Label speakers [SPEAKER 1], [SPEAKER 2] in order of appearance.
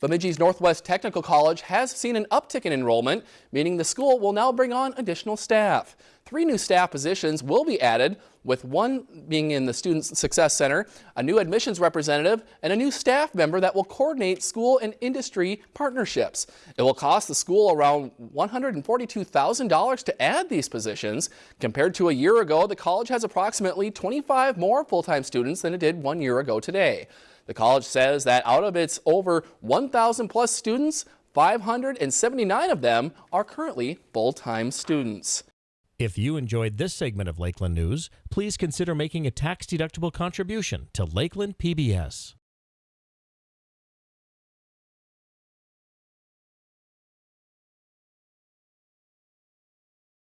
[SPEAKER 1] Bemidji's Northwest Technical College has seen an uptick in enrollment, meaning the school will now bring on additional staff. Three new staff positions will be added, with one being in the Student Success Center, a new admissions representative, and a new staff member that will coordinate school and industry partnerships. It will cost the school around $142,000 to add these positions. Compared to a year ago, the college has approximately 25 more full-time students than it did one year ago today. The college says that out of its over 1,000 plus students, 579 of them are currently full-time students.
[SPEAKER 2] If you enjoyed this segment of Lakeland News, please consider making a tax-deductible contribution to Lakeland PBS.